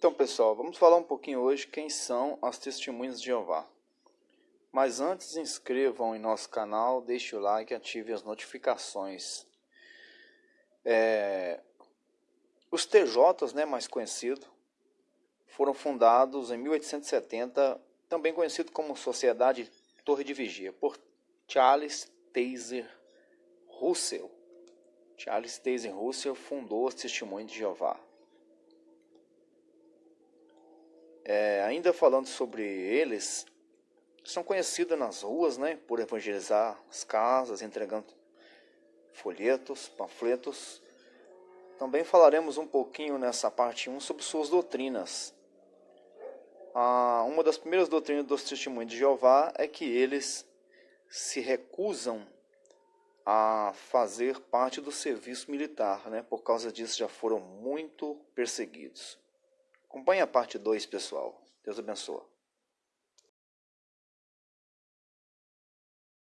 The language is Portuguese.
Então, pessoal, vamos falar um pouquinho hoje quem são as testemunhas de Jeová. Mas antes, inscrevam em nosso canal, deixe o like e ative as notificações. É... Os TJs, né, mais conhecido, foram fundados em 1870, também conhecido como Sociedade Torre de Vigia, por Charles Taser Russell. Charles Taser Russell fundou os Testemunhos de Jeová. É, ainda falando sobre eles, são conhecidos nas ruas né, por evangelizar as casas, entregando folhetos, panfletos. Também falaremos um pouquinho nessa parte 1 sobre suas doutrinas. Ah, uma das primeiras doutrinas dos testemunhos de Jeová é que eles se recusam a fazer parte do serviço militar, né? por causa disso já foram muito perseguidos. Acompanhe a parte 2, pessoal. Deus abençoe.